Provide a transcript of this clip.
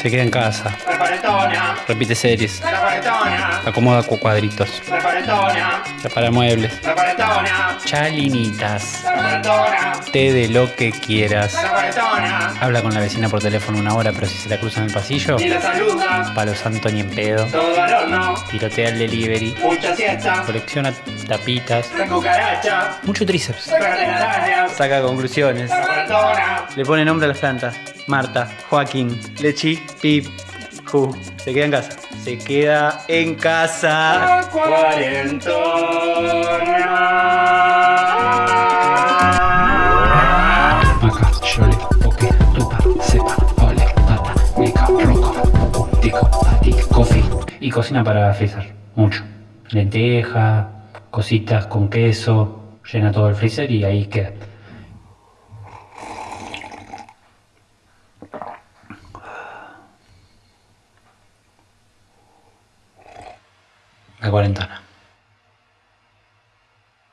Se queda en casa. Repite series. Acomoda cu- cuadritos. Repara muebles. Chalinitas. Té de lo que quieras. Habla con la vecina por teléfono una hora, pero si se la cruza en el pasillo, ni la saluda, palo santo ni en pedo. todo al horno, Tirotea el delivery. mucha siesta, Colecciona tapitas. Mucho tríceps. Saca conclusiones. Le pone nombre a las plantas. Marta, Joaquín, Lechi, Pip, Ju. Se queda en casa. Se queda en casa. Y cocina para freezer. Mucho. Lenteja, cositas con queso. Llena todo el freezer y ahí queda. La cuarentena.